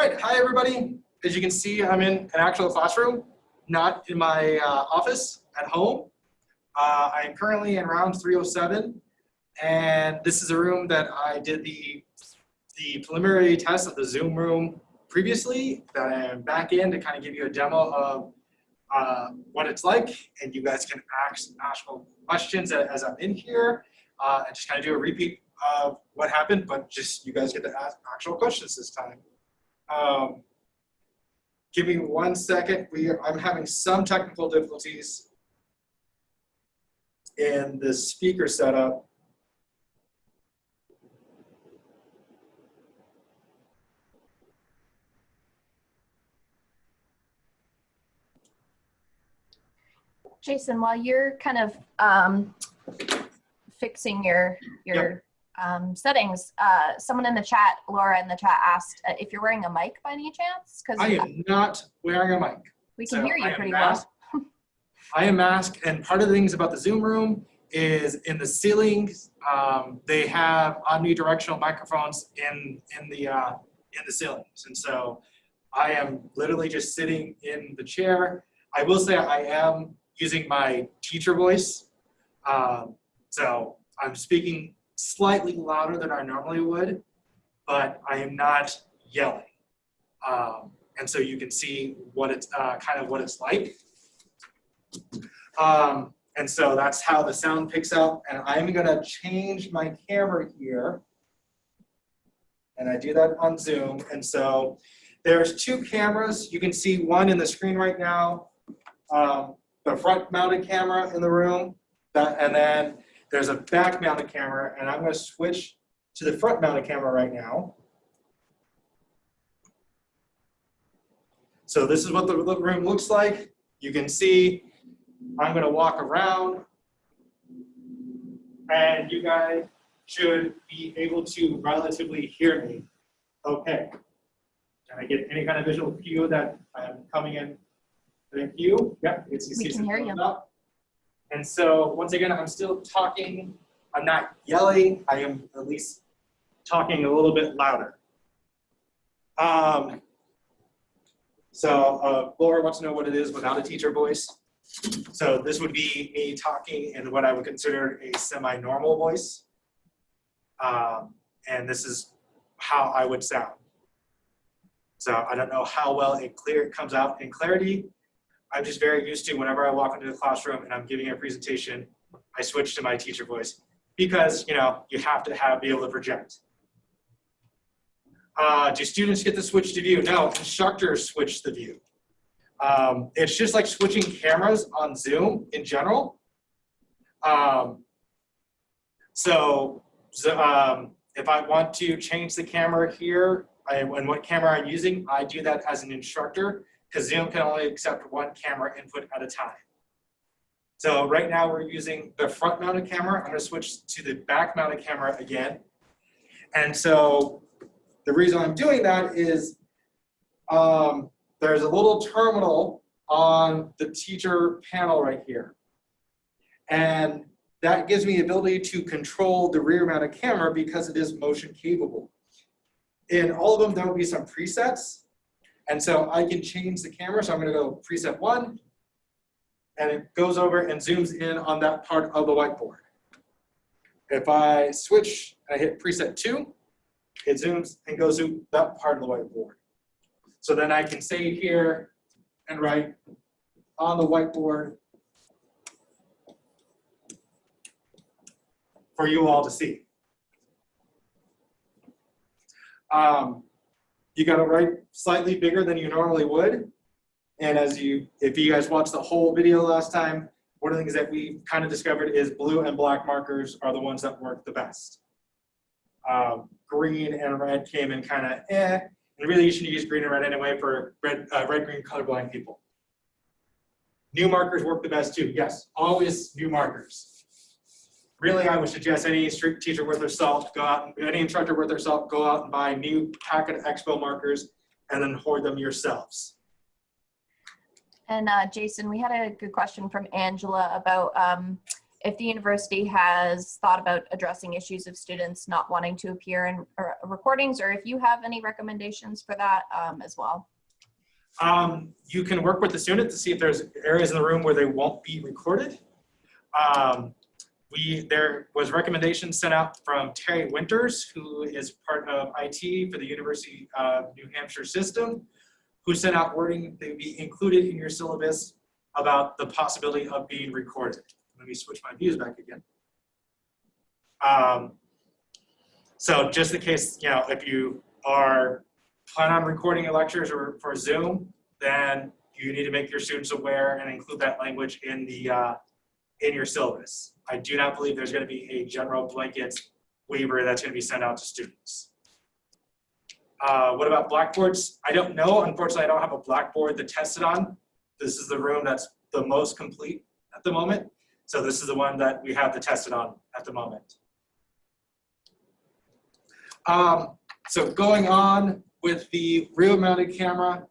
All right, hi everybody. As you can see, I'm in an actual classroom, not in my uh, office at home. Uh, I am currently in round 307, and this is a room that I did the, the preliminary test of the Zoom room previously that I am back in to kind of give you a demo of uh, what it's like, and you guys can ask, actual questions as I'm in here, uh, and just kind of do a repeat of what happened, but just you guys get to ask actual questions this time. Um, give me one second. We are, I'm having some technical difficulties in the speaker setup. Jason, while you're kind of um, fixing your your um, settings, uh, someone in the chat, Laura in the chat asked uh, if you're wearing a mic by any chance, because I am not wearing a mic. we can So hear you pretty masked. well. I am masked, and part of the things about the Zoom room is in the ceilings, um, they have omnidirectional microphones in in the uh, in the ceilings, and so I am literally just sitting in the chair. I will say I am using my teacher voice, um, so I'm speaking slightly louder than I normally would, but I am not yelling, um, and so you can see what it's uh, kind of what it's like. Um, and so that's how the sound picks up. And I'm gonna change my camera here. And I do that on Zoom. And so there's two cameras. You can see one in the screen right now, um, the front mounted camera in the room. That, and then there's a back mounted camera. And I'm gonna switch to the front mounted camera right now. So this is what the room looks like. You can see I'm gonna walk around and you guys should be able to relatively hear me. Okay. Can I get any kind of visual cue that I'm coming in? Thank you. Yep, it's We can hear you. Up. And so once again, I'm still talking. I'm not yelling. I am at least talking a little bit louder. Um, so uh, Laura wants to know what it is without a teacher voice. So this would be me talking in what I would consider a semi-normal voice. Um, and this is how I would sound. So I don't know how well it clear it comes out in clarity. I'm just very used to whenever I walk into the classroom and I'm giving a presentation, I switch to my teacher voice because you know you have to have be able to project. Uh, do students get to switch to view? No, instructors switch the view. Um, it's just like switching cameras on Zoom in general. Um, so, so um, if I want to change the camera here I, and what camera I'm using, I do that as an instructor because Zoom can only accept one camera input at a time. So right now we're using the front mounted camera. I'm going to switch to the back mounted camera again. And so the reason I'm doing that is um, there's a little terminal on the teacher panel right here. And that gives me the ability to control the rear mounted camera because it is motion capable. In all of them, there will be some presets. And so I can change the camera. So I'm gonna go preset one, and it goes over and zooms in on that part of the whiteboard. If I switch and I hit preset two, it zooms and goes to that part of the whiteboard. So then I can say here and write on the whiteboard for you all to see. Um, you got to write slightly bigger than you normally would. And as you, if you guys watched the whole video last time, one of the things that we kind of discovered is blue and black markers are the ones that work the best. Um, green and red came in kind of eh, and really you should use green and red anyway for red, uh, red green colorblind people. New markers work the best too. Yes, always new markers. Really, I would suggest any street teacher worth their salt, go out, and, any instructor worth their salt, go out and buy new packet expo markers and then hoard them yourselves. And uh, Jason, we had a good question from Angela about um, if the university has thought about addressing issues of students not wanting to appear in uh, recordings, or if you have any recommendations for that um, as well. Um, you can work with the student to see if there's areas in the room where they won't be recorded. Um, we, there was recommendations sent out from Terry Winters, who is part of IT for the University of New Hampshire system, who sent out wording that would be included in your syllabus about the possibility of being recorded. Let me switch my views back again. Um, so just in case, you know, if you are plan on recording your lectures or for Zoom, then you need to make your students aware and include that language in the uh, in your syllabus. I do not believe there's going to be a general blanket waiver that's going to be sent out to students. Uh, what about blackboards? I don't know. Unfortunately, I don't have a blackboard to test it on. This is the room that's the most complete at the moment. So this is the one that we have to test it on at the moment. Um, so going on with the rear mounted camera,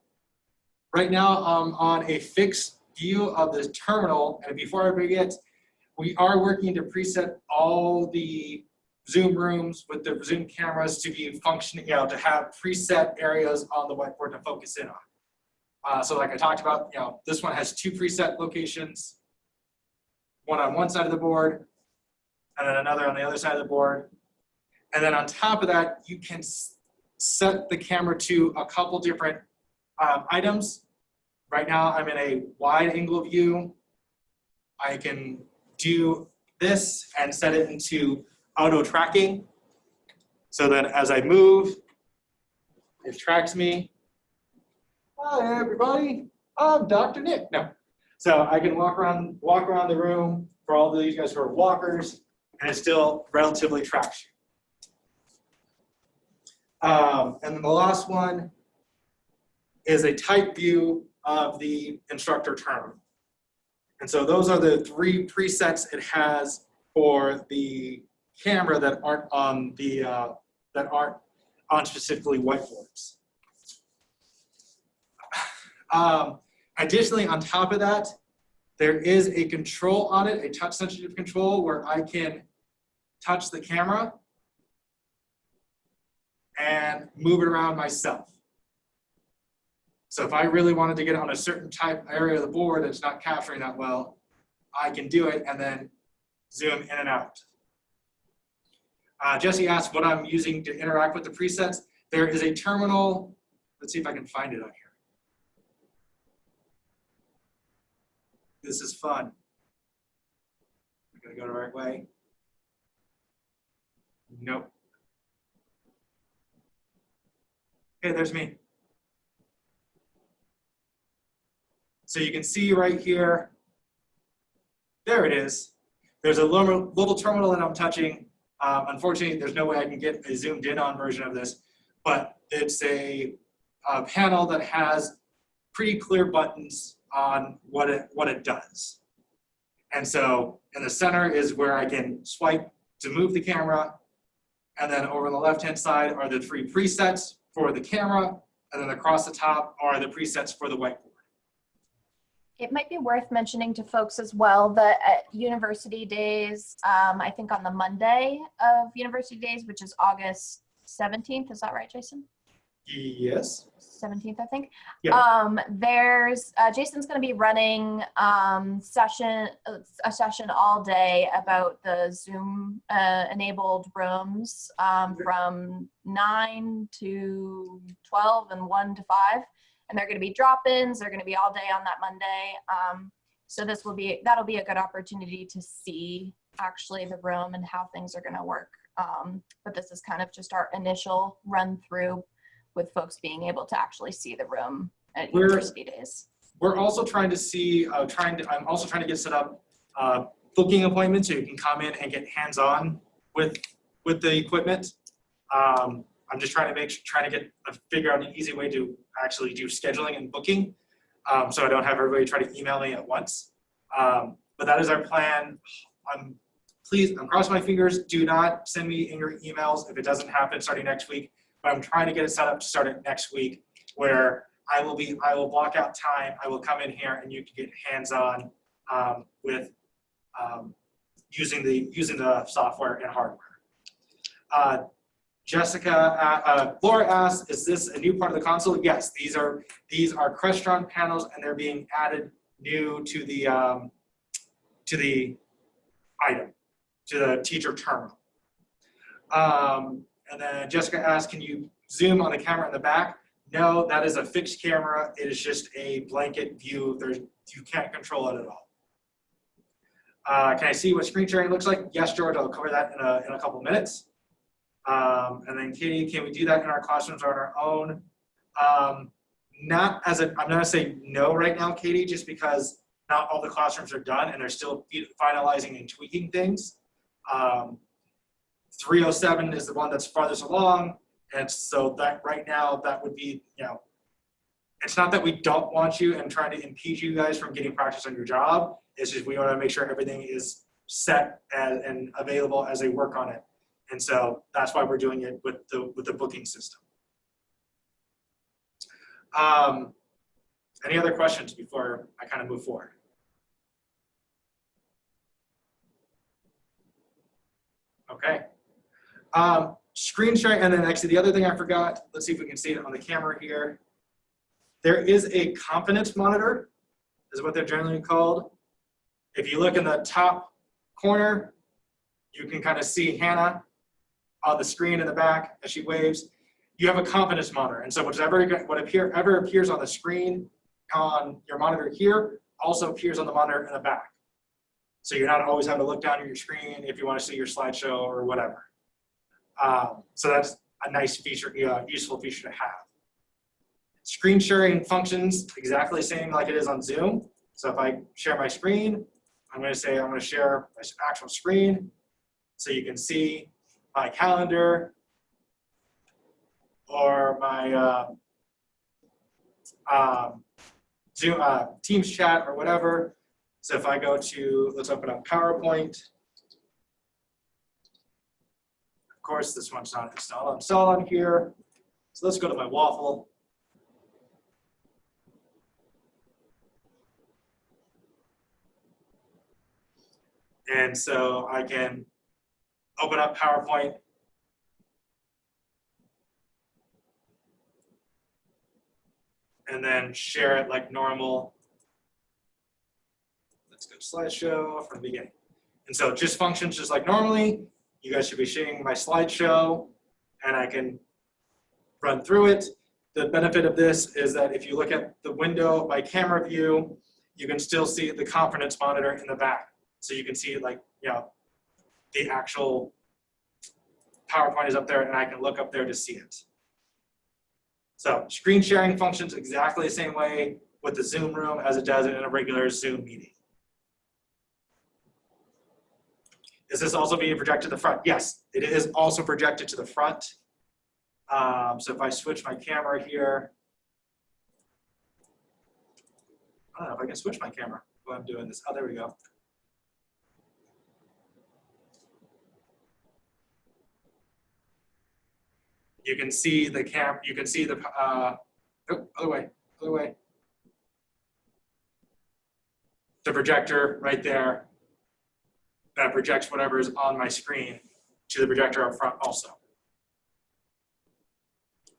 right now I'm on a fixed view of the terminal. And before I forget, we are working to preset all the Zoom rooms with the Zoom cameras to be functioning, you know, to have preset areas on the whiteboard to focus in on. Uh, so like I talked about, you know, this one has two preset locations, one on one side of the board, and then another on the other side of the board. And then on top of that, you can set the camera to a couple different um, items. Right now, I'm in a wide angle view. I can do this and set it into auto tracking. So then as I move, it tracks me. Hi, everybody. I'm Dr. Nick. No. So I can walk around, walk around the room for all of these guys who are walkers, and it still relatively tracks you. Um, and then the last one is a type view of the instructor term. And so those are the three presets it has for the camera that aren't on the uh, that aren't on specifically whiteboards. Um, additionally, on top of that, there is a control on it, a touch sensitive control where I can touch the camera and move it around myself. So if I really wanted to get on a certain type area of the board that's not capturing that well, I can do it and then zoom in and out. Uh, Jesse asked what I'm using to interact with the presets. There is a terminal. Let's see if I can find it on here. This is fun. I'm gonna go the right way. Nope. Okay, there's me. So you can see right here, there it is. There's a little, terminal that I'm touching. Um, unfortunately, there's no way I can get a zoomed in on version of this, but it's a, a panel that has pretty clear buttons on what it, what it does. And so in the center is where I can swipe to move the camera. And then over on the left-hand side are the three presets for the camera. And then across the top are the presets for the whiteboard. It might be worth mentioning to folks as well that at University Days, um, I think on the Monday of University Days, which is August 17th, is that right, Jason? Yes. 17th, I think. Yeah. Um, there's uh, Jason's going to be running um, session a session all day about the Zoom uh, enabled rooms um, from 9 to 12 and 1 to 5 and they're going to be drop-ins. They're going to be all day on that Monday. Um, so this will be that'll be a good opportunity to see actually the room and how things are going to work. Um, but this is kind of just our initial run through with folks being able to actually see the room at We're- university days. We're also trying to see, uh, trying to, I'm also trying to get set up uh, booking appointments so you can come in and get hands-on with, with the equipment. Um, I'm just trying to make, trying to get, figure out an easy way to actually do scheduling and booking. Um, so I don't have everybody try to email me at once. Um, but that is our plan. I'm please, I'm crossing my fingers. Do not send me your emails if it doesn't happen starting next week. But I'm trying to get it set up to start it next week where I will be, I will block out time. I will come in here and you can get hands-on um, with um, using the, using the software and hardware. Uh, Jessica, uh, uh, Laura asked, is this a new part of the console? Yes, these are, these are Crestron panels and they're being added new to the, um, to the item, to the teacher terminal. Um, and then Jessica asked, can you zoom on the camera in the back? No, that is a fixed camera. It is just a blanket view. There's, you can't control it at all. Uh, can I see what screen sharing looks like? Yes, George, I'll cover that in a, in a couple minutes. Um, and then Katie, can we do that in our classrooms or on our own? Um, not as a, I'm gonna say no right now, Katie, just because not all the classrooms are done and they're still finalizing and tweaking things. Um, 307 is the one that's farthest along. And so that right now, that would be, you know, it's not that we don't want you and trying to impede you guys from getting practice on your job. It's just we want to make sure everything is set and, and available as they work on it. And so that's why we're doing it with the, with the booking system. Um, any other questions before I kind of move forward? Okay. Um, screen sharing, and then actually the other thing I forgot, let's see if we can see it on the camera here. There is a confidence monitor, is what they're generally called. If you look in the top corner, you can kind of see Hannah on the screen in the back as she waves. You have a confidence monitor, and so whatever what appear, ever appears on the screen on your monitor here also appears on the monitor in the back. So you're not always having to look down at your screen if you want to see your slideshow or whatever. Um, so that's a nice feature, uh, useful feature to have. Screen sharing functions exactly same like it is on Zoom. So if I share my screen, I'm going to say I'm going to share my actual screen so you can see my calendar or my uh, um, Zoom, uh, Teams chat or whatever. So if I go to, let's open up PowerPoint. Of course, this one's not installed. Install on here. So let's go to my waffle. And so I can open up PowerPoint. And then share it like normal. Let's go to slideshow from the beginning. And so just functions just like normally. You guys should be seeing my slideshow and I can run through it. The benefit of this is that if you look at the window by camera view, you can still see the confidence monitor in the back. So you can see like, you know, the actual PowerPoint is up there and I can look up there to see it. So screen sharing functions exactly the same way with the Zoom room as it does in a regular Zoom meeting. Is this also being projected to the front? Yes, it is also projected to the front. Um, so if I switch my camera here, I don't know if I can switch my camera while I'm doing this. Oh, there we go. You can see the cam, you can see the, uh, oh, other way, other way. The projector right there that projects whatever is on my screen to the projector up front also.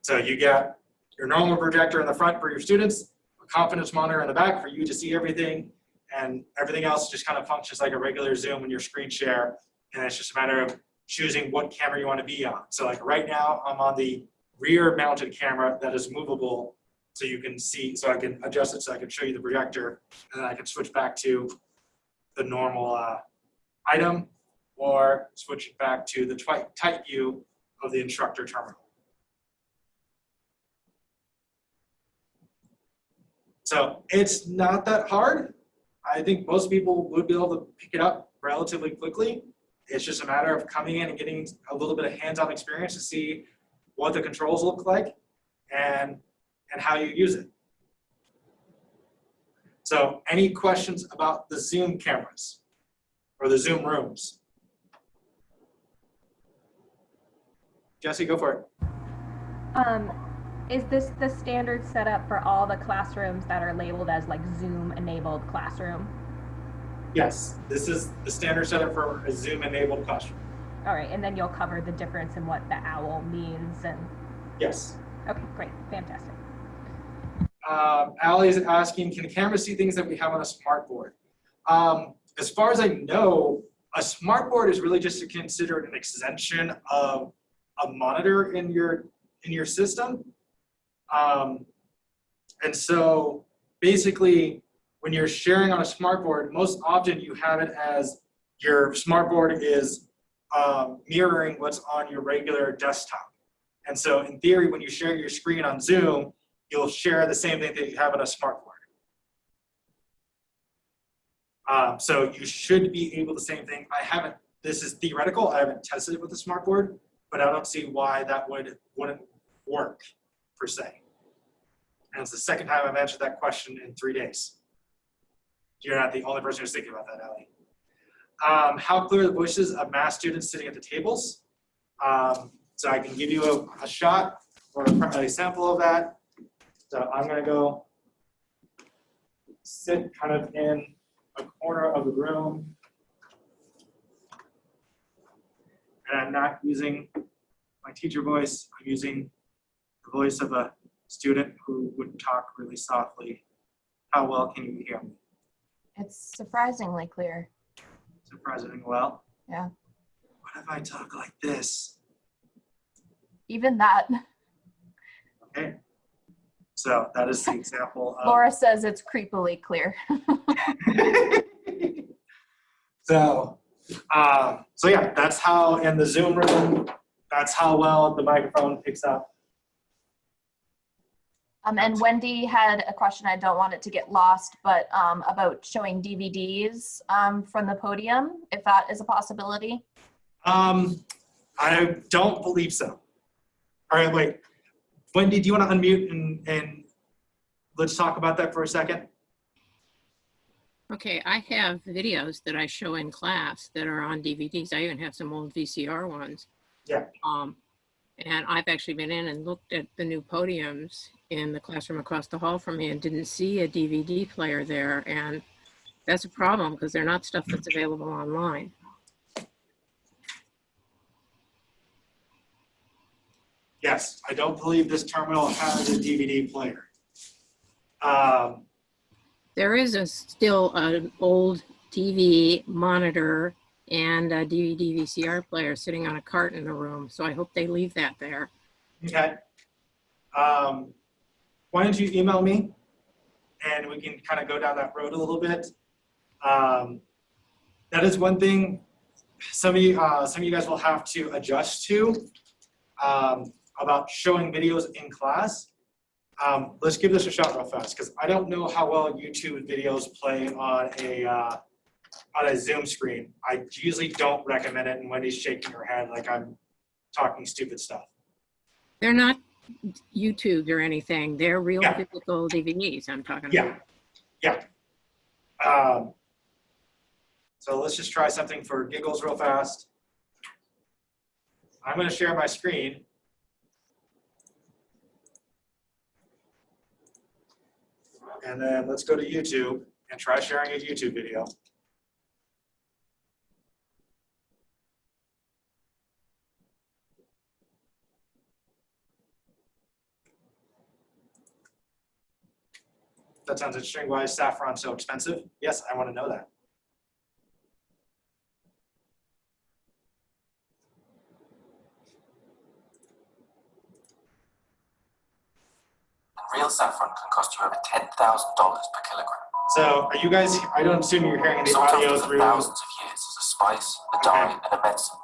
So you get your normal projector in the front for your students, a confidence monitor in the back for you to see everything, and everything else just kind of functions like a regular Zoom when your screen share, and it's just a matter of choosing what camera you want to be on. So like right now, I'm on the rear mounted camera that is movable so you can see, so I can adjust it so I can show you the projector and then I can switch back to the normal uh, item or switch it back to the tight view of the instructor terminal. So it's not that hard. I think most people would be able to pick it up relatively quickly. It's just a matter of coming in and getting a little bit of hands-on experience to see what the controls look like and, and how you use it. So any questions about the Zoom cameras or the Zoom rooms? Jesse, go for it. Um, is this the standard setup for all the classrooms that are labeled as like Zoom enabled classroom? Yes, this is the standard setup for a Zoom-enabled classroom. All right, and then you'll cover the difference in what the owl means and, Yes. okay, great, fantastic. Um, Ally is asking, can the camera see things that we have on a smart board? Um, as far as I know, a smart board is really just considered an extension of a monitor in your in your system. Um, and so basically, when you're sharing on a smart board, most often you have it as your smart board is um, mirroring what's on your regular desktop. And so in theory, when you share your screen on Zoom, you'll share the same thing that you have on a smart board. Um, so you should be able the same thing. I haven't, this is theoretical, I haven't tested it with a smart board, but I don't see why that would, wouldn't work per se. And it's the second time I've answered that question in three days. You're not the only person who's thinking about that, Ellie. Um, how clear are the voices of math students sitting at the tables? Um, so I can give you a, a shot or a, sample of that. So I'm gonna go sit kind of in a corner of the room. And I'm not using my teacher voice, I'm using the voice of a student who would talk really softly. How well can you hear me? It's surprisingly clear. Surprisingly well. Yeah. What if I talk like this? Even that, Okay. So that is the example of. Laura says it's creepily clear. so, um, so yeah, that's how in the Zoom room, that's how well the microphone picks up. Um, and Wendy had a question, I don't want it to get lost, but um, about showing DVDs um, from the podium, if that is a possibility. Um, I don't believe so. All right, wait. Wendy, do you want to unmute and, and let's talk about that for a second? Okay, I have videos that I show in class that are on DVDs. I even have some old VCR ones. Yeah. Um, and I've actually been in and looked at the new podiums in the classroom across the hall from me and didn't see a DVD player there. And that's a problem because they're not stuff that's available online. Yes, I don't believe this terminal has a DVD player. Um, There is a still an old TV monitor and a DVD VCR player sitting on a cart in the room. So I hope they leave that there. okay. Um, why don't you email me and we can kind of go down that road a little bit. Um, that is one thing some of you, uh, some of you guys will have to adjust to um, about showing videos in class. Um, let's give this a shot real fast because I don't know how well YouTube videos play on a uh, on a Zoom screen. I usually don't recommend it, and Wendy's shaking her head like I'm talking stupid stuff. They're not YouTube or anything. They're real Yeah. physical DVDs I'm talking Yeah, about. yeah. Um, so let's just try something for giggles real fast. I'm gonna share my screen. And then let's go to YouTube and try sharing a YouTube video. That sounds interesting. Why is saffron so expensive? Yes, I want to know that. Real saffron can cost you over $10,000 per kilogram. So are you guys, I don't assume you're hearing the Sometimes audio for through. thousands of years as a spice, a dye, and a medicine.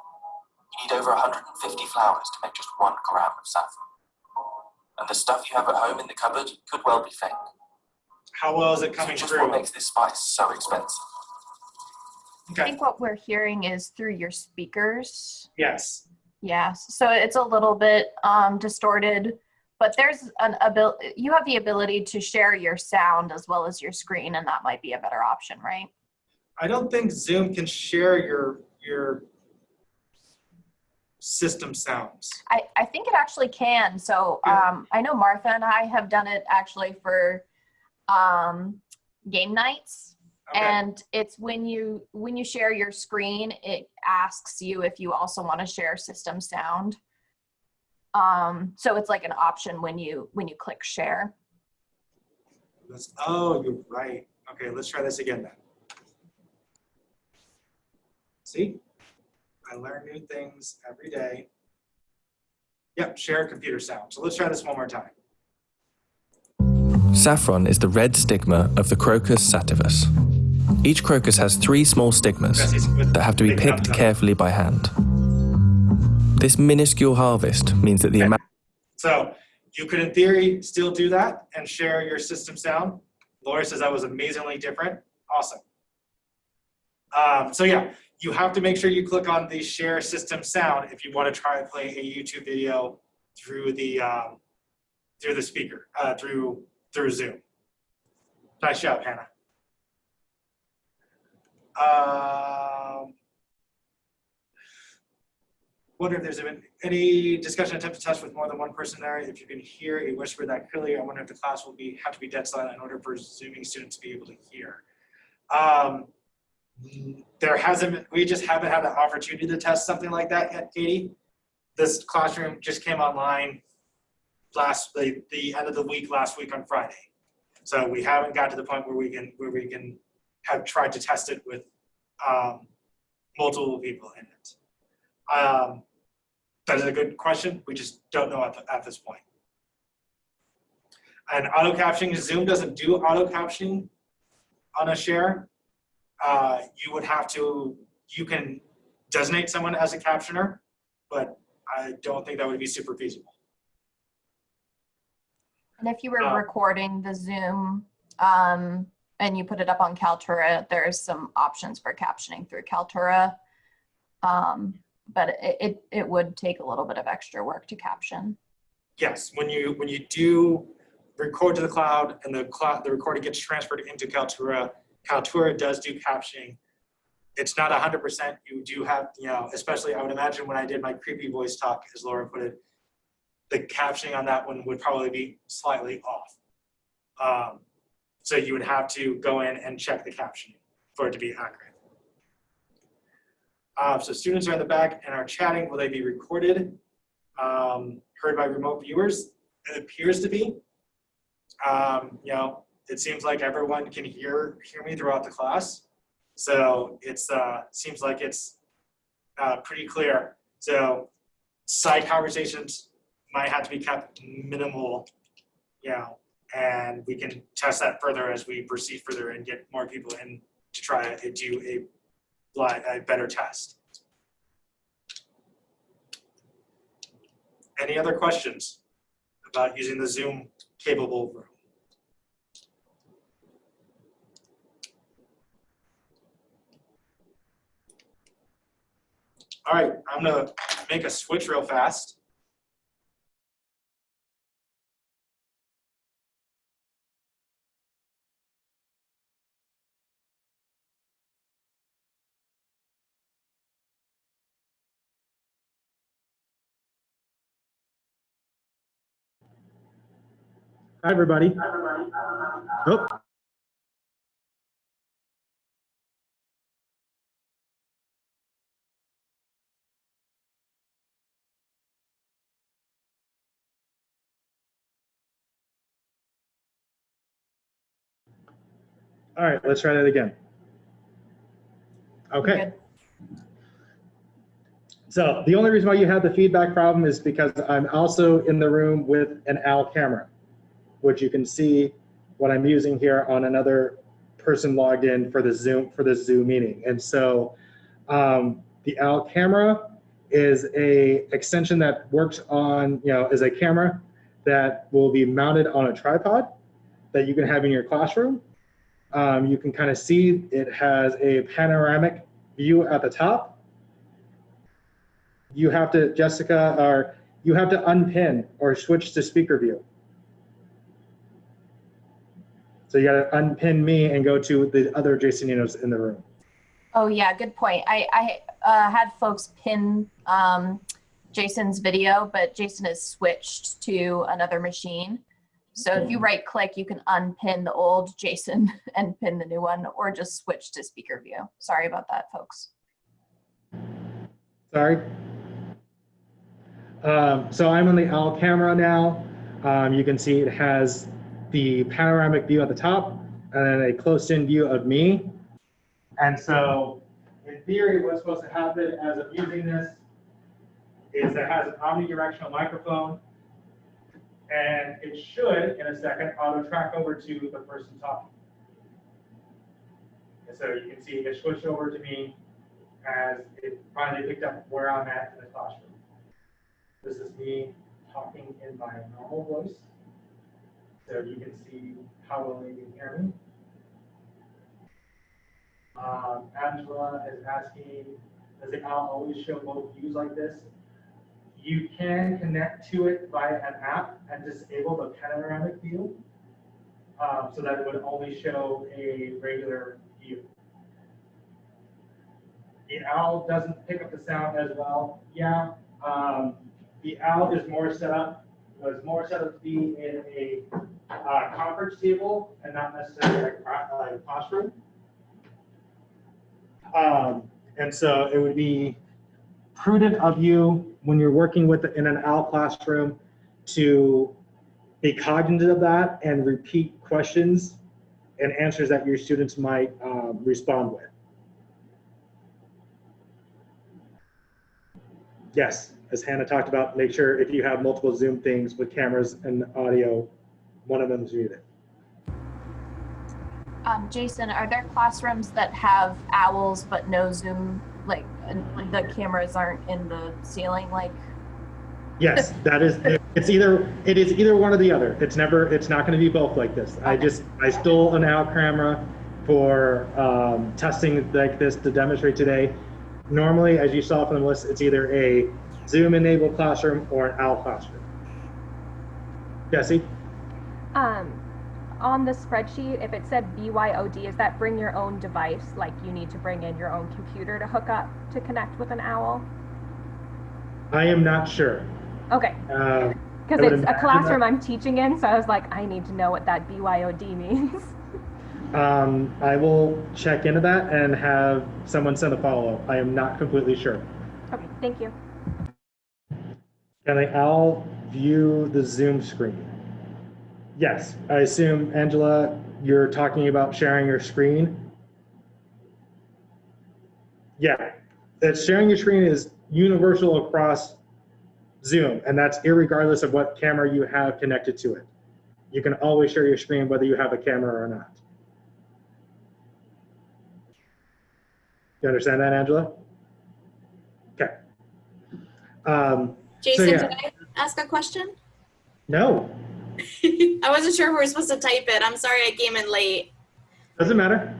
You need over 150 flowers to make just one gram of saffron. And the stuff you have at home in the cupboard could well be fake. How well is it So coming just through? what makes this spice so expensive. I think what we're hearing is through your speakers. yes. Yeah, so it's a little bit um, distorted, but there's an ability, you have the ability to share your sound as well as your screen, and that might be a better option, right? I don't think Zoom can share your, your system sounds. I, I think it actually can. So um, I know Martha and I have done it actually for um, game nights. Okay. And it's when you when you share your screen, it asks you if you also want to share system sound. Um, so it's like an option when you when you click share. Let's, oh, you're right. Okay, let's try this again then. See? I learn new things every day. Yep, share computer sound. So let's try this one more time. Saffron is the red stigma of the Crocus sativus. Each crocus has three small stigmas that have to be picked carefully by hand. This minuscule harvest means that the amount So you could, in theory, still do that and share your system sound. Laura says that was amazingly different. Awesome. Um, so yeah, you have to make sure you click on the share system sound if you want to try and play a YouTube video through the um, through the speaker, uh, through through Zoom. Nice job, Hannah. Um, wonder if there's been any discussion attempt to test with more than one person there. If you can hear a whisper that clearly, I wonder if the class will be have to be dead silent in order for Zooming students to be able to hear. Um, there hasn't we just haven't had an opportunity to test something like that yet, Katie. This classroom just came online last the, the end of the week last week on Friday. So we haven't got to the point where we can where we can have tried to test it with um, multiple people in it. Um, that is a good question. We just don't know at, the, at this point. And auto captioning, Zoom doesn't do auto captioning on a share. Uh, you would have to, you can designate someone as a captioner, but I don't think that would be super feasible. And if you were Uh, recording the Zoom um, and you put it up on Kaltura, there's some options for captioning through Kaltura. Um, but it, it, it would take a little bit of extra work to caption. Yes, when you when you do record to the cloud and the cloud the recording gets transferred into Kaltura, Kaltura does do captioning. It's not hundred percent. You do have, you know, especially I would imagine when I did my creepy voice talk, as Laura put it, the captioning on that one would probably be slightly off. Um, so you would have to go in and check the captioning for it to be accurate. Uh, so students are in the back and are chatting. Will they be recorded? Um, heard by remote viewers? It appears to be. Um, you know, it seems like everyone can hear hear me throughout the class. So it's uh, seems like it's uh, pretty clear. So side conversations might have to be kept minimal, you know, and we can test that further as we proceed further and get more people in to try to do a, a better test. Any other questions about using the Zoom capable room? All right, I'm gonna make a switch real fast. Hi, everybody. Oh. All right, let's try that again. Okay. So the only reason why you have the feedback problem is because I'm also in the room with an OWL camera, which you can see what I'm using here on another person logged in for the Zoom for the Zoom meeting. And so um, the OWL camera is a extension that works on, you know, is a camera that will be mounted on a tripod that you can have in your classroom. Um, you can kind of see it has a panoramic view at the top you have to, Jessica, or you have to unpin or switch to speaker view. So you got to unpin me and go to the other Jasoninos in the room. Oh yeah, good point. I, I uh, had folks pin um, Jason's video, but Jason has switched to another machine. So if you right click, you can unpin the old Jason and pin the new one, or just switch to speaker view. Sorry about that, folks. Sorry. Um, so I'm on the OWL camera now. Um, you can see it has the panoramic view at the top and then a close-in view of me. And so in theory, what's supposed to happen as I'm using this is it has an omnidirectional microphone and it should, in a second, auto track over to the person talking. And so you can see it switched over to me as it finally picked up where I'm at in the classroom. This is me talking in my normal voice. So you can see how well you can hear me. Um, Angela is asking, does it al- always show both views like this? You can connect to it via an app and disable the panoramic view. Um, so that it would only show a regular view. The owl doesn't pick up the sound as well. Yeah, um, the owl is more set up, was more set up to be in a uh, conference table and not necessarily a classroom. Um, and so it would be prudent of you when you're working with in an owl classroom to be cognizant of that and repeat questions and answers that your students might um, respond with. Yes, as Hannah talked about, make sure if you have multiple Zoom things with cameras and audio, one of them is muted. Um, Jason, are there classrooms that have owls but no Zoom, like the cameras aren't in the ceiling? Like, Yes, that is, it's either, it is either one or the other. It's never, it's not gonna be both like this. I just, I stole an OWL camera for um, testing like this to demonstrate today. Normally, as you saw from the list, it's either a Zoom-enabled classroom or an OWL classroom. Jesse? Um, on the spreadsheet, if it said BYOD, is that bring your own device? Like you need to bring in your own computer to hook up to connect with an owl? I am not sure. Okay, Uh, because would it's a classroom I'm teaching in, so I was like, I need to know what that BYOD means. Um, I will check into that and have someone send a follow-up. I am not completely sure. okay, thank you. Can I all view the Zoom screen? Yes, I assume, Angela, you're talking about sharing your screen? Yeah, that sharing your screen is universal across Zoom, and that's irregardless of what camera you have connected to it. You can always share your screen whether you have a camera or not. You understand that, Angela? Okay. Um, Jason, yeah. can I ask a question? no, I wasn't sure if we were supposed to type it. I'm sorry I came in late. doesn't matter.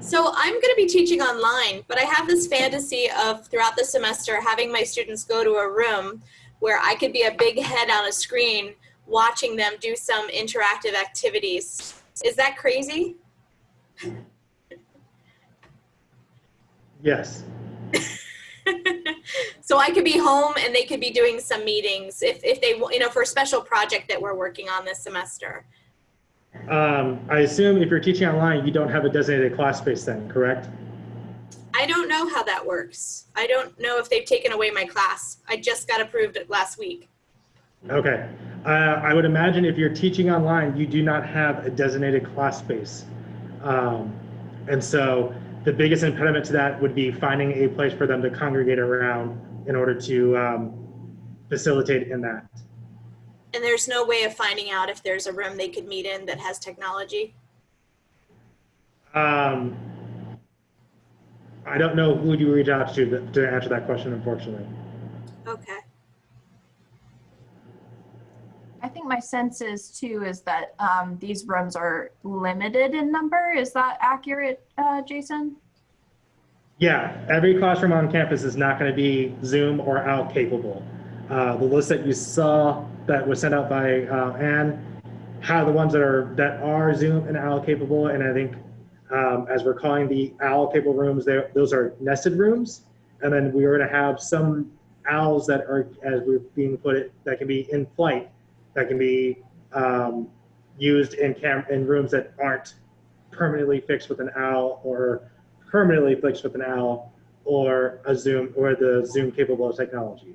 So I'm going to be teaching online, but I have this fantasy of throughout the semester having my students go to a room where I could be a big head on a screen watching them do some interactive activities. Is that crazy? Yes. so I could be home and they could be doing some meetings if, if they, you know, for a special project that we're working on this semester. Um, I assume if you're teaching online, you don't have a designated class space then, correct? I don't know how that works. I don't know if they've taken away my class. I just got approved last week. Okay. Uh, I would imagine if you're teaching online, you do not have a designated class space. Um, and so the biggest impediment to that would be finding a place for them to congregate around in order to um, facilitate in that. And there's no way of finding out if there's a room they could meet in that has technology. Um, I don't know who you reach out to to- to answer that question, unfortunately. Okay. I think my sense is too is that um, these rooms are limited in number. Is that accurate, uh, Jason? Yeah, every classroom on campus is not going to be Zoom or OWL capable. Uh, the list that you saw that was sent out by uh, Anne had the ones that are that are Zoom and OWL capable, and I think um, as we're calling the OWL capable rooms, those are nested rooms, and then we are going to have some owls that are, as we're being put it, that can be in flight, that can be um, used in cam in rooms that aren't permanently fixed with an owl or permanently fixed with an owl or a Zoom or the Zoom capable of technology.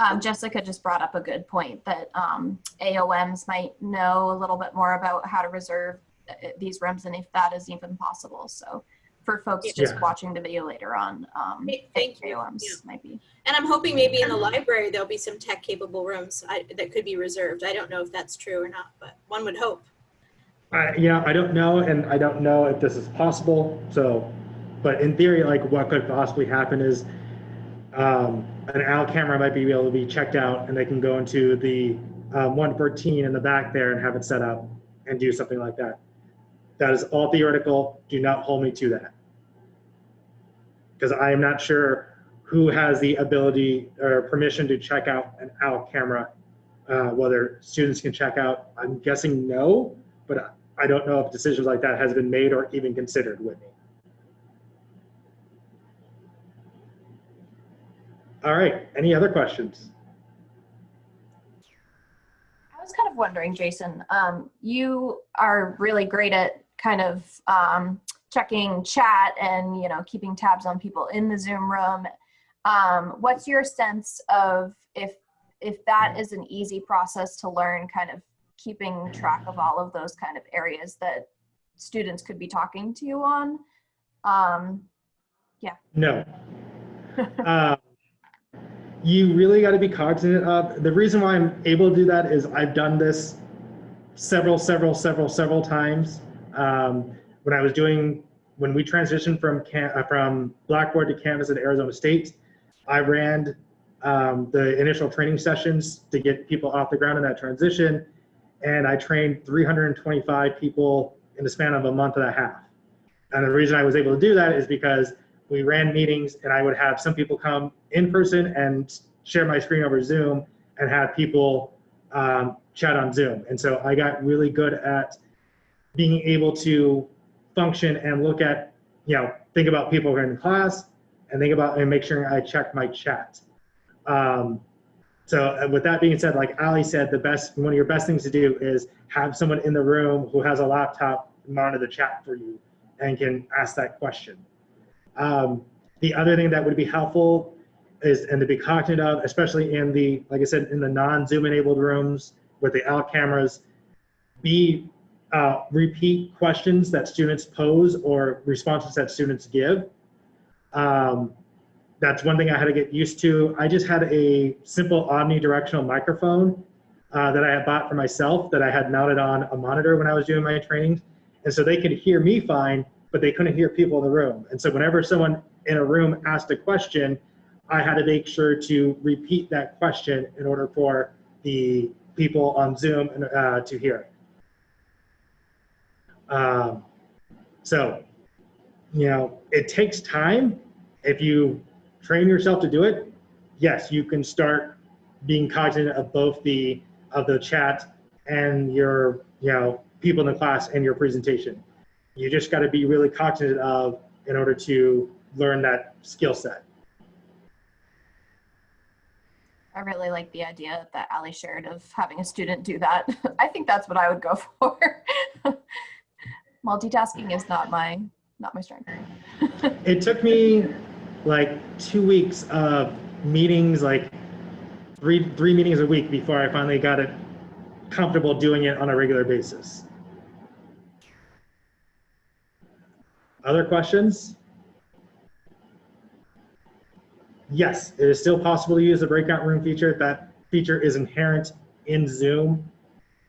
Um, Jessica just brought up a good point that um, AOMs might know a little bit more about how to reserve uh, these rooms and if that is even possible. So for folks just watching the video later on, um, thank you. Yeah. might be. And I'm hoping maybe in the library, there'll be some tech capable rooms I, that could be reserved. I don't know if that's true or not, but one would hope. I, you know, I don't know, and I don't know if this is possible. So, but in theory, like what could possibly happen is um, an OWL camera might be able to be checked out, and they can go into the um, 114 in the back there and have it set up and do something like that. That is all theoretical. Do not hold me to that, because I am not sure who has the ability or permission to check out an OWL camera. Uh, whether students can check out, I'm guessing no, but I don't know if decisions like that has been made or even considered, Whitney. All right, any other questions? I was kind of wondering, Jason, um, you are really great at kind of um, checking chat and you know keeping tabs on people in the Zoom room. Um, what's your sense of if if that is an easy process to learn, kind of keeping track of all of those kind of areas that students could be talking to you on? Um, yeah. No. Um, you really got to be cognizant of, the reason why I'm able to do that is I've done this several, several, several, several times. Um, when I was doing, when we transitioned from uh, from Blackboard to Canvas at Arizona State, I ran um, the initial training sessions to get people off the ground in that transition. And I trained 325 people in the span of a month and a half. And the reason I was able to do that is because we ran meetings and I would have some people come in person and share my screen over Zoom and have people um, chat on Zoom. And so I got really good at being able to function and look at, you know, think about people who are in class and think about and make sure I check my chat. Um, so uh, with that being said, like Ali said, the best, one of your best things to do is have someone in the room who has a laptop monitor the chat for you and can ask that question. Um, the other thing that would be helpful is, and to be cognizant of, especially in the, like I said, in the non-Zoom enabled rooms with the OWL cameras, be uh, repeat questions that students pose or responses that students give. Um, that's one thing I had to get used to. I just had a simple omnidirectional microphone uh, that I had bought for myself that I had mounted on a monitor when I was doing my trainings. And so they could hear me fine, but they couldn't hear people in the room. And so whenever someone in a room asked a question, I had to make sure to repeat that question in order for the people on Zoom uh, to hear it. Um, so, you know, it takes time. If you train yourself to do it, yes, you can start being cognizant of both the of the chat and your, you know, people in the class and your presentation. You just got to be really cognizant of in order to learn that skill set. I really like the idea that Ali shared of having a student do that. I think that's what I would go for. Multitasking is not my not my strength. It took me like two weeks of meetings, like three three meetings a week before I finally got it comfortable doing it on a regular basis. Other questions? Yes, it is still possible to use the breakout room feature. That feature is inherent in Zoom.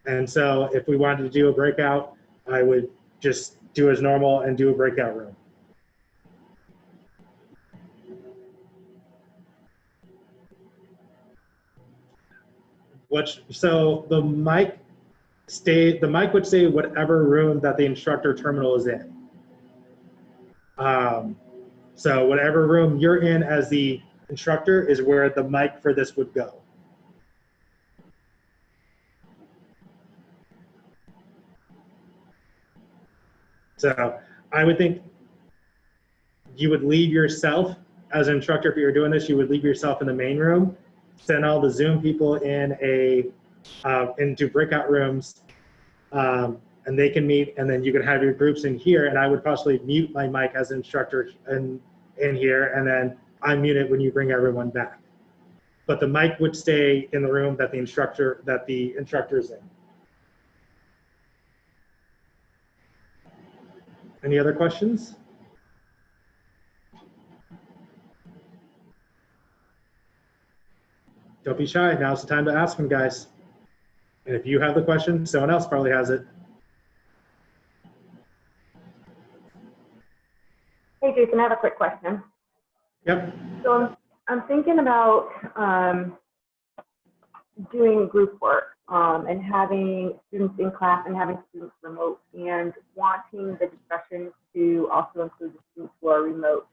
And so if we wanted to do a breakout, I would just do as normal and do a breakout room. Which, so the mic stay, the mic would say whatever room that the instructor terminal is in. Um, so whatever room you're in as the instructor is where the mic for this would go. So I would think you would leave yourself as an instructor if you're doing this, you would leave yourself in the main room, send all the Zoom people in a uh, into breakout rooms. Um, and they can meet and then you can have your groups in here and I would possibly mute my mic as an instructor in, in here and then unmute it when you bring everyone back. But the mic would stay in the room that the instructor, that the instructor is in. Any other questions? Don't be shy. Now's the time to ask them, guys. And if you have the question, someone else probably has it. Hey, Jason, I have a quick question. Yep. So I'm, I'm thinking about um, doing group work um, and having students in class and having students remote and wanting the discussion to also include the students who are remote.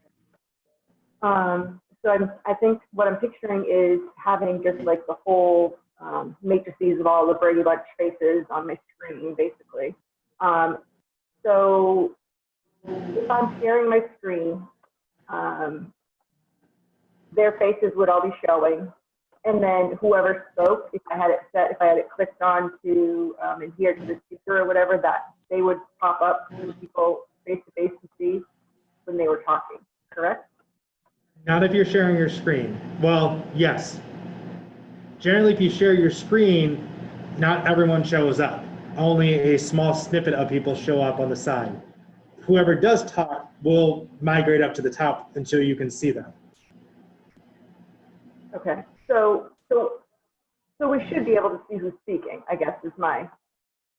Um, so I'm, I think what I'm picturing is having just like the whole um, matrices of all the Brady Bunch faces on my screen, basically. Um, so if I'm sharing my screen, um, their faces would all be showing. And then whoever spoke, if I had it set, if I had it clicked on to um, adhere to the speaker or whatever, that they would pop up for people face to face to see when they were talking, correct? Not if you're sharing your screen. Well, yes. Generally, if you share your screen, not everyone shows up. Only a small snippet of people show up on the side. Whoever does talk will migrate up to the top until you can see them. Okay, so, so, so we should be able to see who's speaking, I guess is my,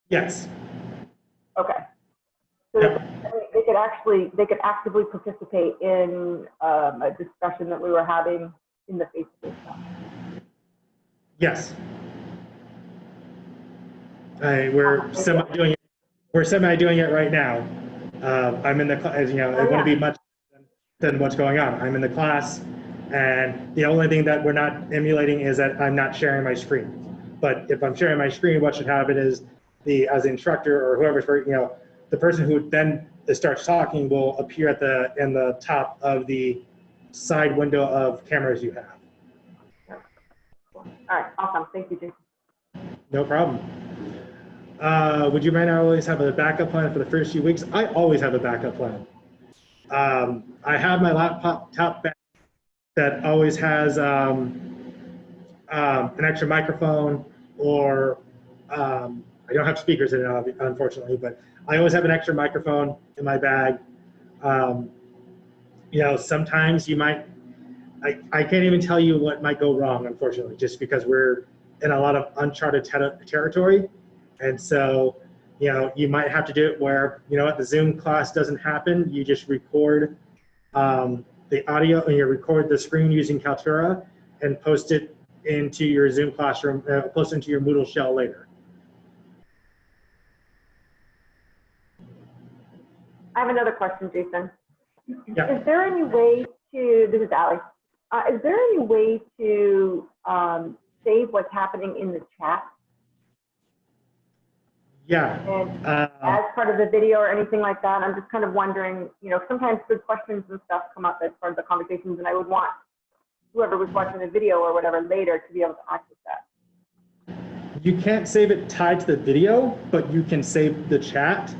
Yes. okay. So Yep. They could actually, they could actively participate in um, a discussion that we were having in the face-to-face stuff. Yes. I, we're semi doing it. We're semi doing it right now. Uh, I'm in the, as you know, it wouldn't be much than what's going on. I'm in the class, and the only thing that we're not emulating is that I'm not sharing my screen. But if I'm sharing my screen, what should happen is the as the instructor or whoever's for you know the person who then starts talking will appear at the in the top of the side window of cameras you have. All right, awesome, thank you, Jason. No problem. Uh, would you mind always have a backup plan for the first few weeks? I always have a backup plan. Um, I have my laptop top back that always has um, um, an extra microphone or um, I don't have speakers in it, unfortunately, but I always have an extra microphone in my bag. Um, you know, sometimes you might, I, I can't even tell you what might go wrong, unfortunately, just because we're in a lot of uncharted ter- territory. And so, you know, you might have to do it where, you know what, the Zoom class doesn't happen. You just record um, the audio and you record the screen using Kaltura and post it into your Zoom classroom, uh, post into your Moodle shell later. I have another question, Jason. Yeah. Is there any way to, this is Ally, uh, is there any way to um, save what's happening in the chat Yeah. and Uh, as part of the video or anything like that? I'm just kind of wondering, you know, sometimes good questions and stuff come up as part of the conversations and I would want whoever was watching the video or whatever later to be able to access that. You can't save it tied to the video, but you can save the chat.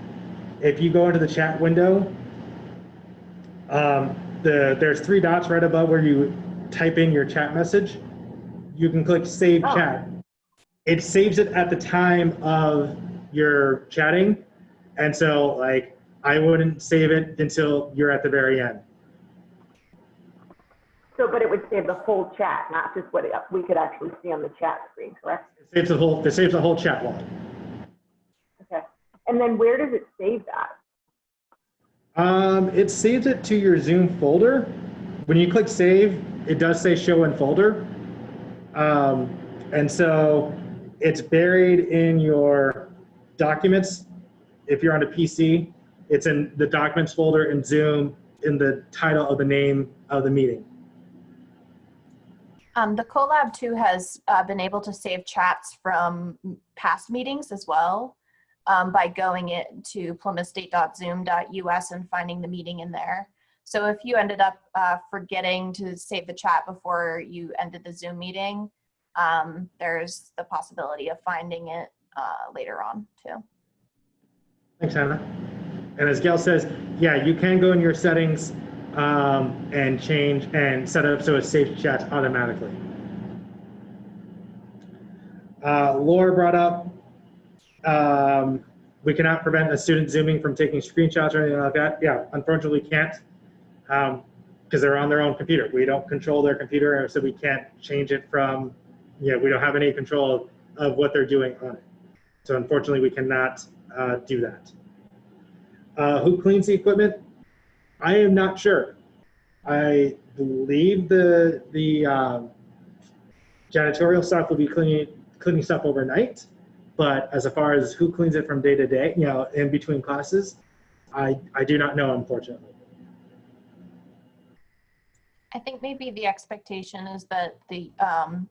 If you go into the chat window, um, the, there's three dots right above where you type in your chat message. You can click Save Oh. Chat. It saves it at the time of your chatting. And so like, I wouldn't save it until you're at the very end. So, but it would save the whole chat, not just what it, we could actually see on the chat screen, correct? It saves the whole, it saves the whole chat log. Okay. And then where does it save that? Um, it saves it to your Zoom folder. When you click save, it does say show in folder. Um, and so it's buried in your documents. If you're on a PC, it's in the documents folder in Zoom in the title of the name of the meeting. Um, the Colab too has uh, been able to save chats from past meetings as well um, by going it to plymouthstate.zoom.us and finding the meeting in there. So if you ended up uh, forgetting to save the chat before you ended the Zoom meeting, um, there's the possibility of finding it uh, later on too. Thanks, Hannah. And as Gail says, yeah, you can go in your settings um, and change and set up so it saves chats automatically. Uh, Laura brought up, um, we cannot prevent a student zooming from taking screenshots or anything like that. Yeah, unfortunately can't because they're on their own computer. We don't control their computer, so we can't change it from, you know, we don't have any control of what they're doing on it. So unfortunately, we cannot uh, do that. Uh, who cleans the equipment? I am not sure. I believe the the um, janitorial staff will be cleaning cleaning stuff overnight, but as far as who cleans it from day to day, you know, in between classes, I I do not know, unfortunately. I think maybe the expectation is that the um,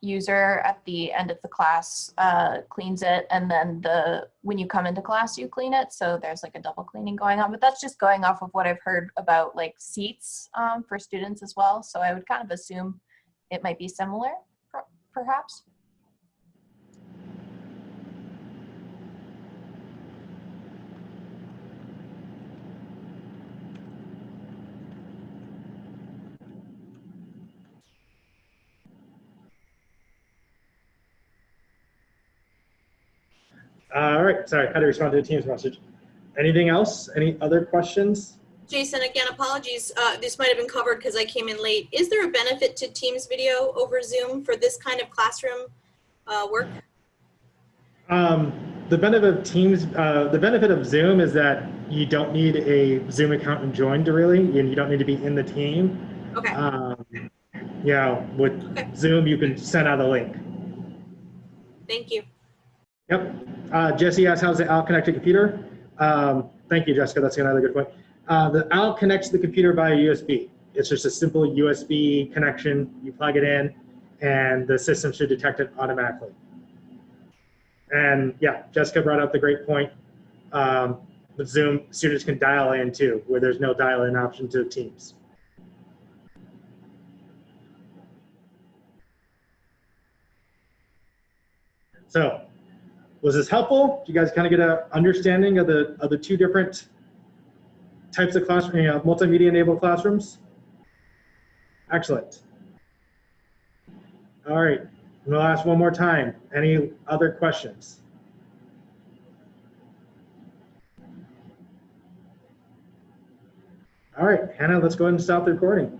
user at the end of the class uh, cleans it and then the when you come into class you clean it. So there's like a double cleaning going on but that's just going off of what I've heard about like seats um, for students as well. So I would kind of assume it might be similar perhaps All right, sorry, how to respond to the team's message. Anything else? Any other questions? Jason, again, apologies. Uh, this might have been covered because I came in late. Is there a benefit to Teams video over Zoom for this kind of classroom uh, work? Um, the benefit of Teams, uh, the benefit of Zoom is that you don't need a Zoom account and join to really, and you don't need to be in the team. Okay. Um, yeah, with Okay. Zoom, you can send out a link. Thank you. Yep. Uh, Jesse asked, how's the OWL connected computer? Um, thank you, Jessica. That's another good point. Uh, the OWL connects to the computer via USB. It's just a simple USB connection. You plug it in, and the system should detect it automatically. And yeah, Jessica brought up the great point. Um, with Zoom, students can dial in too, where there's no dial in option to Teams. So, was this helpful? Did you guys kind of get an understanding of the of the two different types of classroom, you know, multimedia enabled classrooms? Excellent. All right, I'm gonna ask one more time. Any other questions? All right, Hannah, let's go ahead and stop the recording.